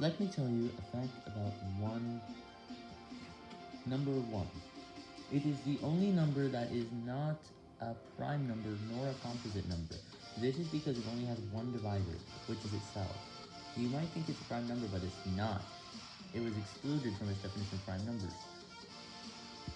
Let me tell you a fact about 1. Number 1. It is the only number that is not a prime number nor a composite number. This is because it only has one divisor, which is itself. You might think it's a prime number, but it's not. It was excluded from its definition of prime numbers.